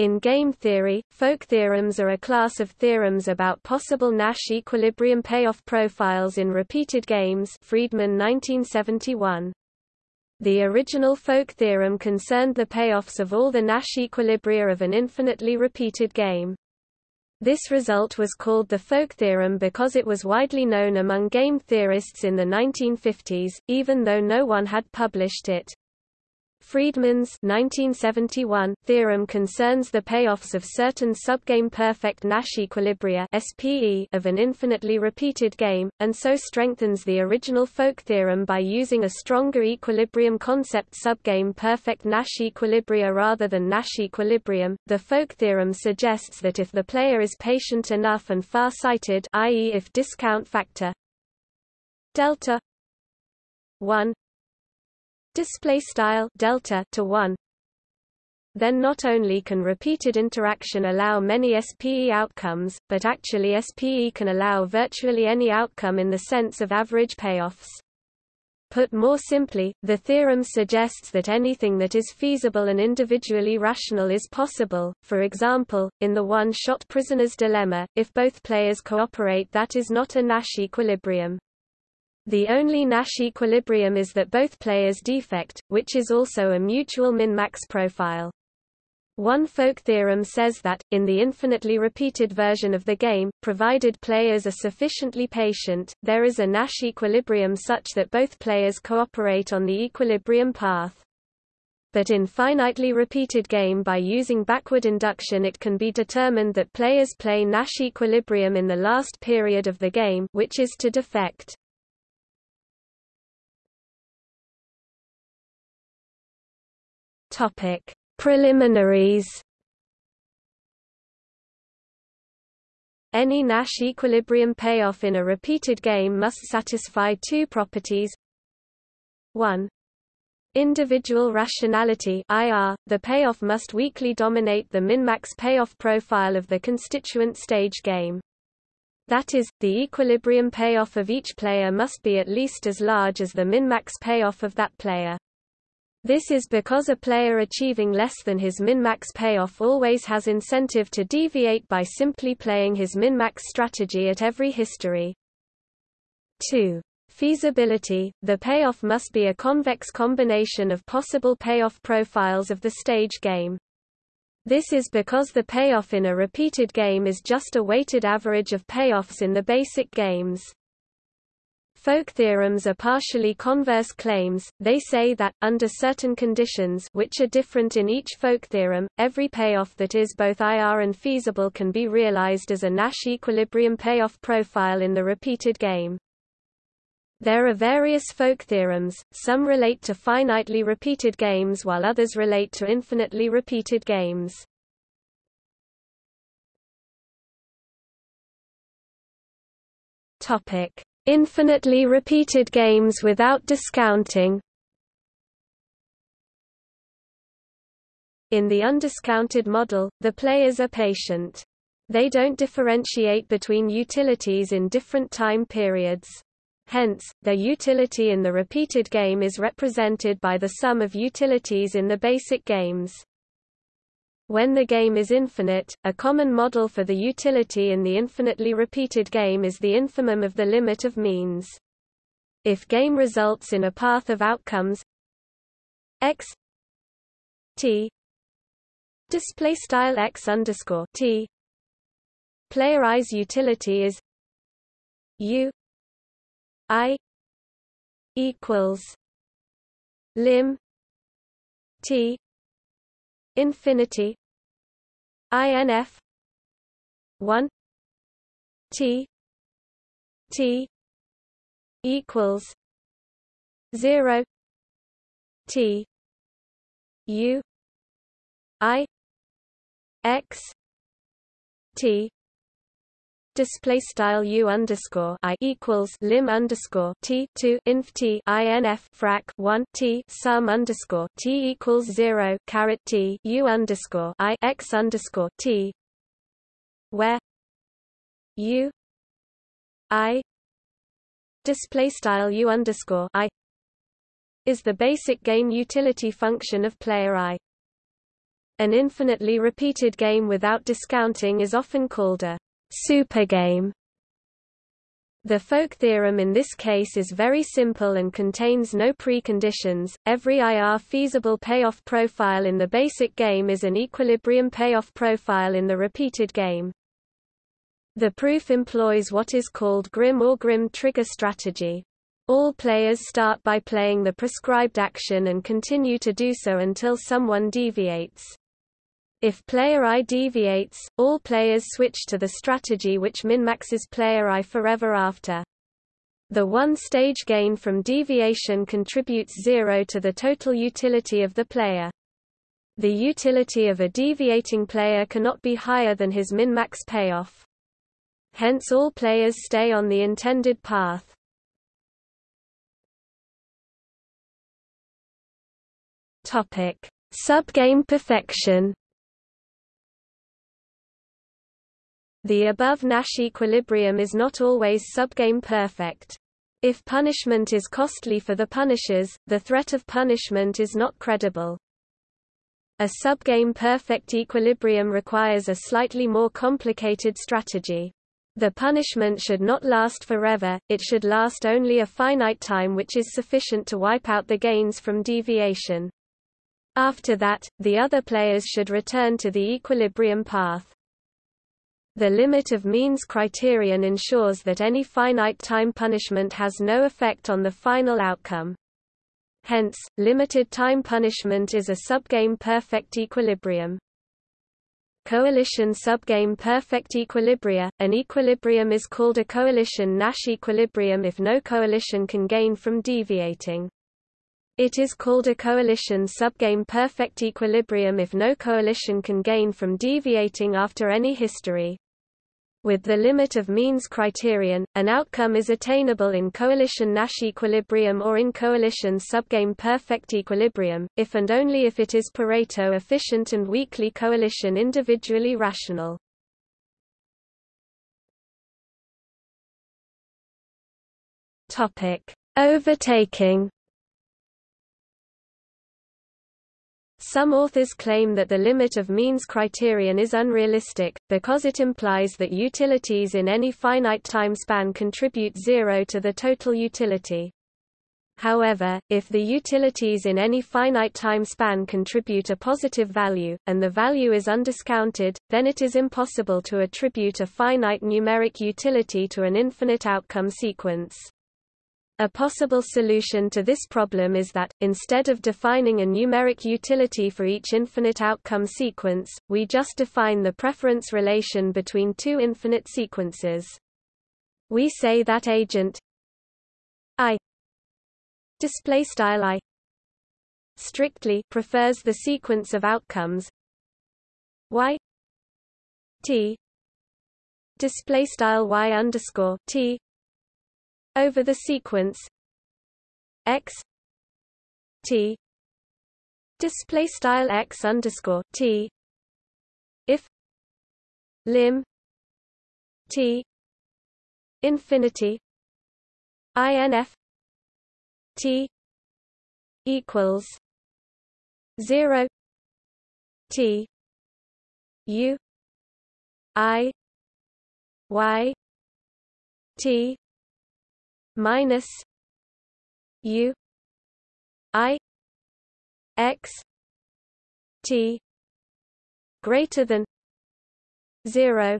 In game theory, folk theorems are a class of theorems about possible Nash equilibrium payoff profiles in repeated games Friedman 1971. The original folk theorem concerned the payoffs of all the Nash equilibria of an infinitely repeated game. This result was called the folk theorem because it was widely known among game theorists in the 1950s, even though no one had published it. Friedman's 1971 theorem concerns the payoffs of certain subgame perfect Nash equilibria (SPE) of an infinitely repeated game, and so strengthens the original folk theorem by using a stronger equilibrium concept subgame perfect Nash equilibria rather than Nash equilibrium. The folk theorem suggests that if the player is patient enough and far-sighted, i.e., if discount factor delta 1 display style delta to 1 then not only can repeated interaction allow many SPE outcomes, but actually SPE can allow virtually any outcome in the sense of average payoffs. Put more simply, the theorem suggests that anything that is feasible and individually rational is possible. For example, in the one-shot prisoner's dilemma, if both players cooperate that is not a Nash equilibrium. The only Nash equilibrium is that both players defect, which is also a mutual min-max profile. One folk theorem says that, in the infinitely repeated version of the game, provided players are sufficiently patient, there is a Nash equilibrium such that both players cooperate on the equilibrium path. But in finitely repeated game by using backward induction it can be determined that players play Nash equilibrium in the last period of the game which is to defect. Topic: Preliminaries. Any Nash equilibrium payoff in a repeated game must satisfy two properties. 1. Individual rationality IR, the payoff must weakly dominate the min-max payoff profile of the constituent stage game. That is, the equilibrium payoff of each player must be at least as large as the min-max payoff of that player. This is because a player achieving less than his min-max payoff always has incentive to deviate by simply playing his min-max strategy at every history. 2. Feasibility – The payoff must be a convex combination of possible payoff profiles of the stage game. This is because the payoff in a repeated game is just a weighted average of payoffs in the basic games. Folk theorems are partially converse claims, they say that, under certain conditions which are different in each folk theorem, every payoff that is both IR and feasible can be realized as a Nash equilibrium payoff profile in the repeated game. There are various folk theorems, some relate to finitely repeated games while others relate to infinitely repeated games. Topic Infinitely repeated games without discounting In the undiscounted model, the players are patient. They don't differentiate between utilities in different time periods. Hence, their utility in the repeated game is represented by the sum of utilities in the basic games. When the game is infinite, a common model for the utility in the infinitely repeated game is the infimum of the limit of means. If game results in a path of outcomes x t display style x underscore t player i's utility is u i equals lim t infinity INF one. T. T. equals zero. T. U. I. X. T display style u underscore i equals lim underscore t two inf t inf frac one t sum underscore t equals zero caret t u underscore i x underscore t, where u i display style u underscore i is the basic game utility function of player i. An infinitely repeated game without discounting is often called a supergame. The Folk theorem in this case is very simple and contains no preconditions. Every IR feasible payoff profile in the basic game is an equilibrium payoff profile in the repeated game. The proof employs what is called GRIM or GRIM trigger strategy. All players start by playing the prescribed action and continue to do so until someone deviates. If player I deviates, all players switch to the strategy which minmaxes player I forever after. The one-stage gain from deviation contributes zero to the total utility of the player. The utility of a deviating player cannot be higher than his min-max payoff. Hence all players stay on the intended path. Topic: Subgame perfection. The above Nash equilibrium is not always subgame perfect. If punishment is costly for the punishers, the threat of punishment is not credible. A subgame perfect equilibrium requires a slightly more complicated strategy. The punishment should not last forever, it should last only a finite time which is sufficient to wipe out the gains from deviation. After that, the other players should return to the equilibrium path. The limit of means criterion ensures that any finite time punishment has no effect on the final outcome. Hence, limited time punishment is a subgame perfect equilibrium. Coalition subgame perfect equilibria. An equilibrium is called a coalition Nash equilibrium if no coalition can gain from deviating. It is called a coalition subgame perfect equilibrium if no coalition can gain from deviating after any history. With the limit of means criterion, an outcome is attainable in coalition Nash equilibrium or in coalition subgame perfect equilibrium, if and only if it is Pareto efficient and weakly coalition individually rational. Topic: Overtaking Some authors claim that the limit of means criterion is unrealistic, because it implies that utilities in any finite time span contribute zero to the total utility. However, if the utilities in any finite time span contribute a positive value, and the value is undiscounted, then it is impossible to attribute a finite numeric utility to an infinite outcome sequence. A possible solution to this problem is that, instead of defining a numeric utility for each infinite outcome sequence, we just define the preference relation between two infinite sequences. We say that agent I display style I strictly prefers the sequence of outcomes y t display style y underscore t over the sequence. X t display style x underscore t. If lim t infinity inf t equals 0 t u i y t minus U I X T greater than zero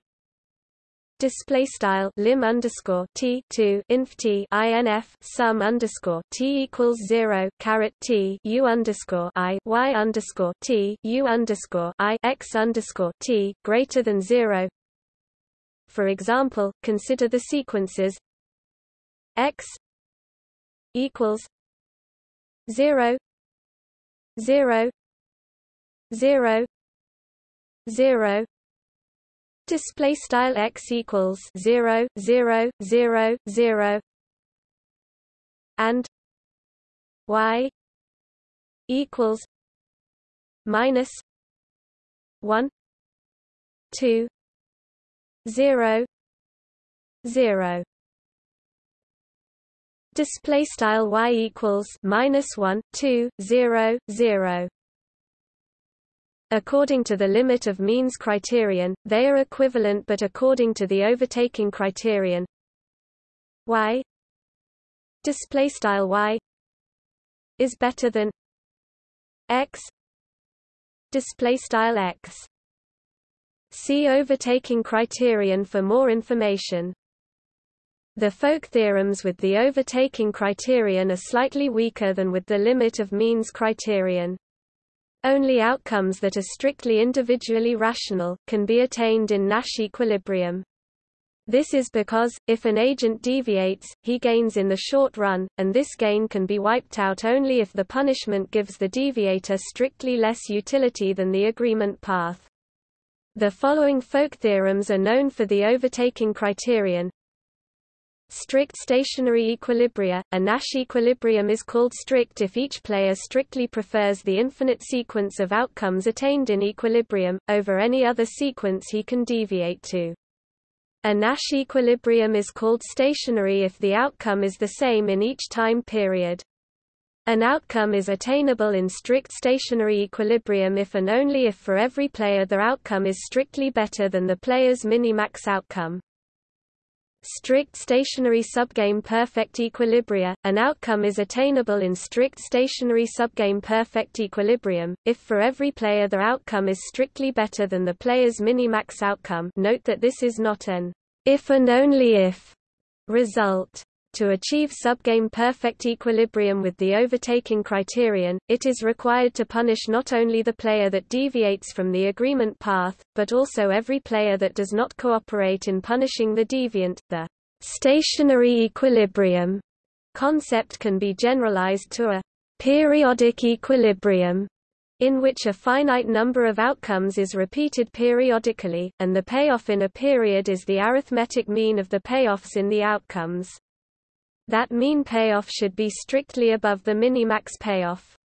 display style lim underscore t two inf t inf sum underscore t equals zero caret t u underscore i y underscore t u underscore i x underscore t greater than zero. For example, consider the sequences x equals 0 0 0 0 display style x equals 0 0 0 0 and y equals minus 1 2 0 0 display style y equals minus 1 2 0 0 According to the limit of means criterion, they are equivalent but according to the overtaking criterion. Y display style y is better than x display style x. See overtaking criterion for more information the Folk theorems with the overtaking criterion are slightly weaker than with the limit of means criterion. Only outcomes that are strictly individually rational, can be attained in Nash equilibrium. This is because, if an agent deviates, he gains in the short run, and this gain can be wiped out only if the punishment gives the deviator strictly less utility than the agreement path. The following folk theorems are known for the overtaking criterion, Strict stationary equilibria. A Nash equilibrium is called strict if each player strictly prefers the infinite sequence of outcomes attained in equilibrium, over any other sequence he can deviate to. A Nash equilibrium is called stationary if the outcome is the same in each time period. An outcome is attainable in strict stationary equilibrium if and only if for every player the outcome is strictly better than the player's minimax outcome. Strict stationary subgame perfect equilibria, an outcome is attainable in strict stationary subgame perfect equilibrium, if for every player the outcome is strictly better than the player's minimax outcome note that this is not an if and only if result. To achieve subgame perfect equilibrium with the overtaking criterion, it is required to punish not only the player that deviates from the agreement path, but also every player that does not cooperate in punishing the deviant. The stationary equilibrium concept can be generalized to a periodic equilibrium in which a finite number of outcomes is repeated periodically, and the payoff in a period is the arithmetic mean of the payoffs in the outcomes that mean payoff should be strictly above the minimax payoff.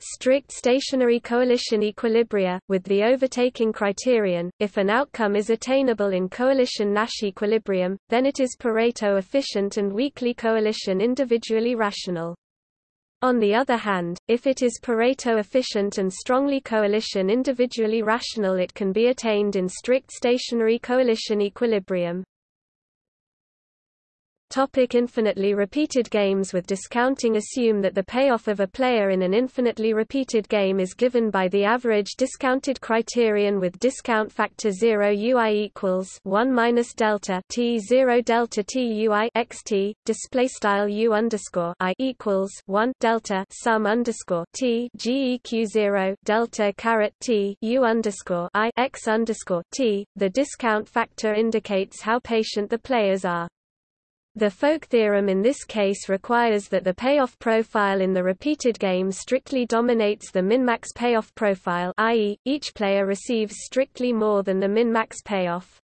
Strict stationary coalition equilibria, with the overtaking criterion, if an outcome is attainable in coalition Nash equilibrium, then it is Pareto efficient and weakly coalition individually rational. On the other hand, if it is Pareto efficient and strongly coalition individually rational it can be attained in strict stationary coalition equilibrium. Topic infinitely repeated games With discounting assume that the payoff of a player in an infinitely repeated game is given by the average discounted criterion with discount factor 0 ui equals 1 minus delta t 0 delta t ui xt display style u underscore i equals 1 delta sum underscore t geq 0 delta caret t u underscore i x underscore t. The discount factor indicates how patient the players are. The Folk theorem in this case requires that the payoff profile in the repeated game strictly dominates the min-max payoff profile i.e., each player receives strictly more than the min-max payoff.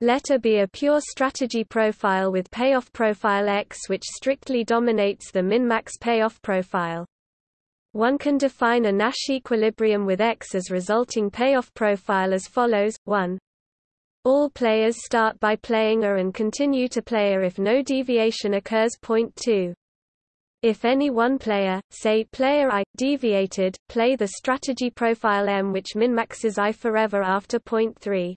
Let A be a pure strategy profile with payoff profile X which strictly dominates the min-max payoff profile. One can define a Nash equilibrium with X as resulting payoff profile as follows, 1 all players start by playing A and continue to play A if no deviation occurs. Point 2. If any one player, say player I, deviated, play the strategy profile M which minmaxes I forever after point 3.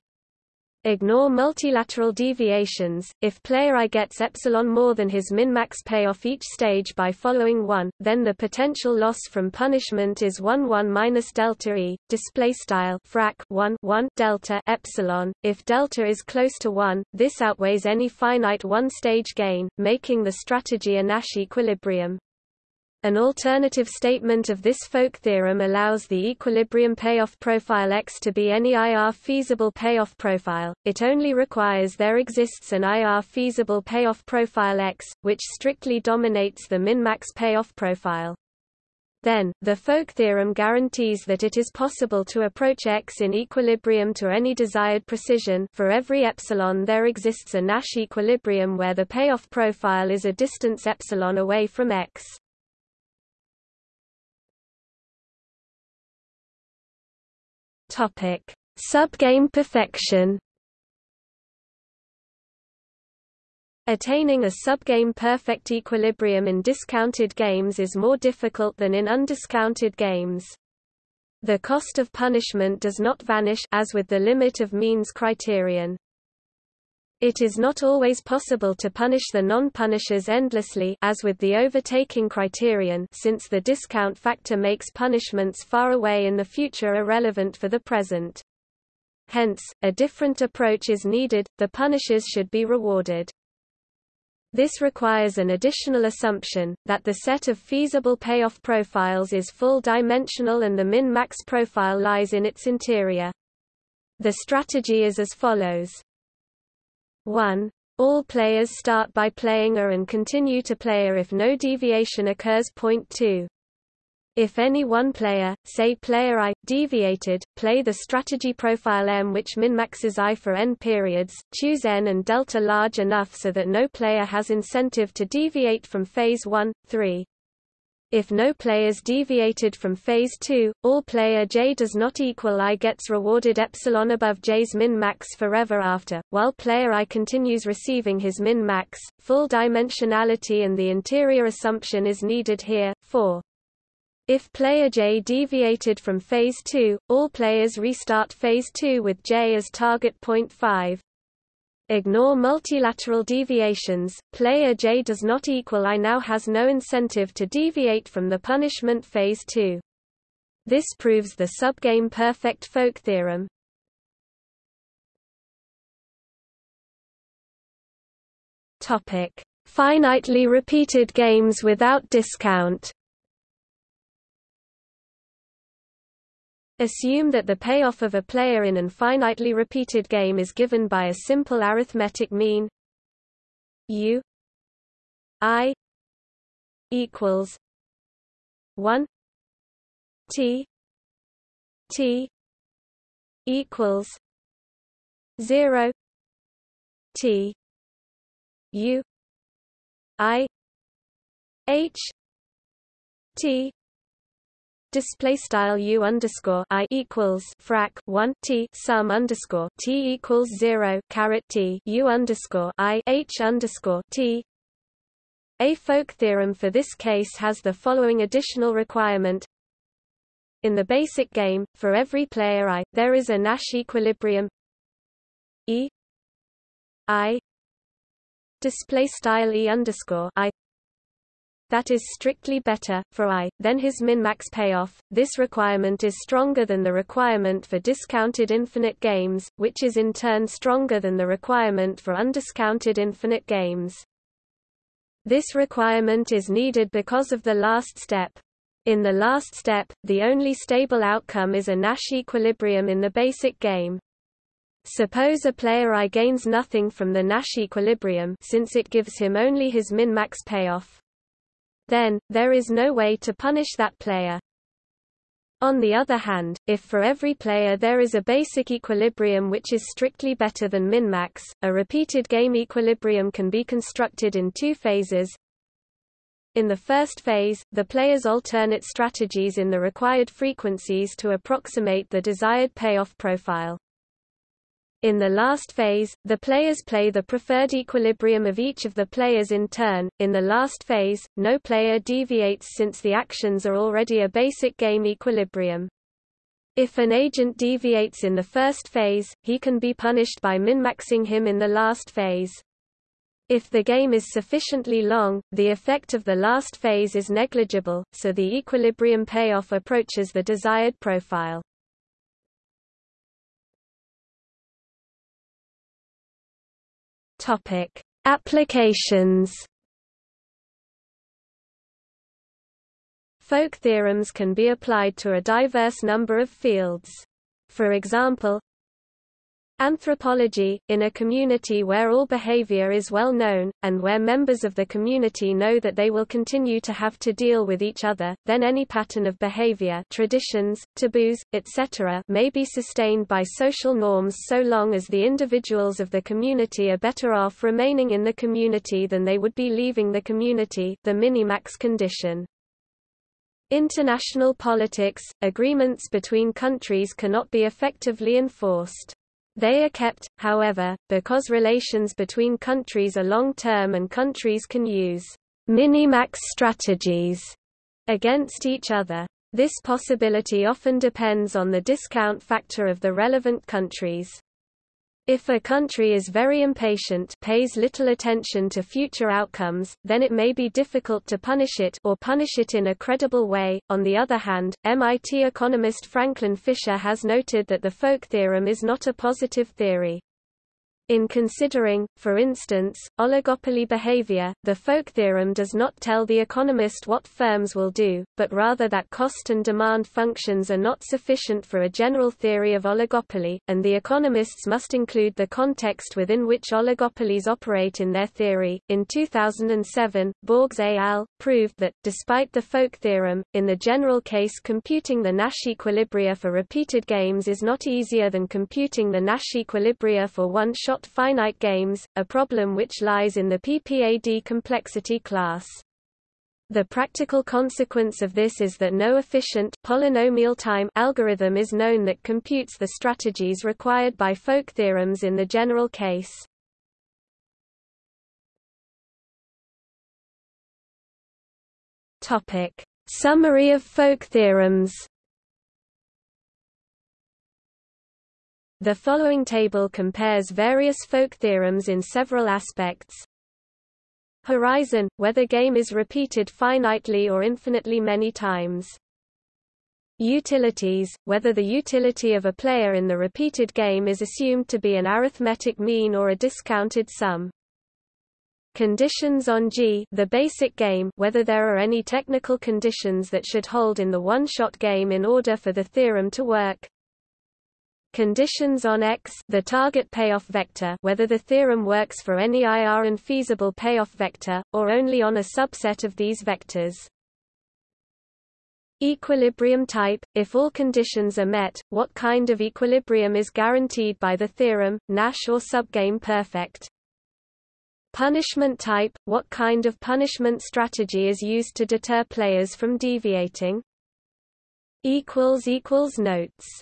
Ignore multilateral deviations. If player I gets epsilon more than his min-max payoff each stage by following 1, then the potential loss from punishment is 1 1 minus delta e. Display style frac 1 1 delta epsilon. If delta is close to 1, this outweighs any finite one-stage gain, making the strategy a Nash equilibrium. An alternative statement of this folk theorem allows the equilibrium payoff profile X to be any IR feasible payoff profile, it only requires there exists an IR feasible payoff profile X, which strictly dominates the min-max payoff profile. Then, the folk theorem guarantees that it is possible to approach X in equilibrium to any desired precision for every epsilon there exists a Nash equilibrium where the payoff profile is a distance epsilon away from X. Topic: Subgame perfection. Attaining a subgame perfect equilibrium in discounted games is more difficult than in undiscounted games. The cost of punishment does not vanish as with the limit of means criterion. It is not always possible to punish the non-punishers endlessly as with the overtaking criterion since the discount factor makes punishments far away in the future irrelevant for the present. Hence, a different approach is needed, the punishers should be rewarded. This requires an additional assumption, that the set of feasible payoff profiles is full-dimensional and the min-max profile lies in its interior. The strategy is as follows. 1. All players start by playing A and continue to play A if no deviation occurs. Point 2. If any one player, say player I, deviated, play the strategy profile M which minmaxes I for n periods, choose n and delta large enough so that no player has incentive to deviate from phase 1, 3. If no players deviated from phase 2, all player j does not equal i gets rewarded epsilon above j's min-max forever after, while player i continues receiving his min-max. Full dimensionality and the interior assumption is needed here. 4. If player j deviated from phase 2, all players restart phase 2 with j as target point 5. Ignore multilateral deviations, player J does not equal I now has no incentive to deviate from the punishment phase 2. This proves the subgame perfect folk theorem. Topic: Finitely repeated games without discount. Assume that the payoff of a player in an finitely repeated game is given by a simple arithmetic mean u i equals 1 t t equals 0 t u i h t display style u underscore i equals frac 1 t sum underscore t equals 0 caret t u underscore i h underscore t. A folk theorem for this case has the following additional requirement. In the basic game for every player i there is a nash equilibrium. E i display style e underscore i that is strictly better, for I, than his min-max payoff. This requirement is stronger than the requirement for discounted infinite games, which is in turn stronger than the requirement for undiscounted infinite games. This requirement is needed because of the last step. In the last step, the only stable outcome is a Nash equilibrium in the basic game. Suppose a player I gains nothing from the Nash equilibrium since it gives him only his min-max payoff. Then, there is no way to punish that player. On the other hand, if for every player there is a basic equilibrium which is strictly better than min-max, a repeated game equilibrium can be constructed in two phases. In the first phase, the players alternate strategies in the required frequencies to approximate the desired payoff profile. In the last phase, the players play the preferred equilibrium of each of the players in turn. In the last phase, no player deviates since the actions are already a basic game equilibrium. If an agent deviates in the first phase, he can be punished by min-maxing him in the last phase. If the game is sufficiently long, the effect of the last phase is negligible, so the equilibrium payoff approaches the desired profile. Topic: Applications. Folk theorems can be applied to a diverse number of fields. For example, Anthropology, in a community where all behavior is well known, and where members of the community know that they will continue to have to deal with each other, then any pattern of behavior traditions, taboos, etc. may be sustained by social norms so long as the individuals of the community are better off remaining in the community than they would be leaving the community the minimax condition. International politics, agreements between countries cannot be effectively enforced. They are kept, however, because relations between countries are long-term and countries can use minimax strategies against each other. This possibility often depends on the discount factor of the relevant countries. If a country is very impatient pays little attention to future outcomes, then it may be difficult to punish it or punish it in a credible way. On the other hand, MIT economist Franklin Fisher has noted that the Folk theorem is not a positive theory. In considering, for instance, oligopoly behavior, the Folk theorem does not tell the economist what firms will do, but rather that cost and demand functions are not sufficient for a general theory of oligopoly, and the economists must include the context within which oligopolies operate in their theory. In 2007, Borgs et al. proved that, despite the Folk theorem, in the general case computing the Nash equilibria for repeated games is not easier than computing the Nash equilibria for one-shot finite games, a problem which lies in the PPAD complexity class. The practical consequence of this is that no efficient polynomial time algorithm is known that computes the strategies required by folk theorems in the general case. Topic: Summary of folk theorems The following table compares various folk theorems in several aspects. Horizon – whether game is repeated finitely or infinitely many times. Utilities – whether the utility of a player in the repeated game is assumed to be an arithmetic mean or a discounted sum. Conditions on G the basic game whether there are any technical conditions that should hold in the one-shot game in order for the theorem to work. Conditions on X the target payoff vector whether the theorem works for any IR and feasible payoff vector, or only on a subset of these vectors. Equilibrium type – If all conditions are met, what kind of equilibrium is guaranteed by the theorem, Nash or subgame perfect? Punishment type – What kind of punishment strategy is used to deter players from deviating? Notes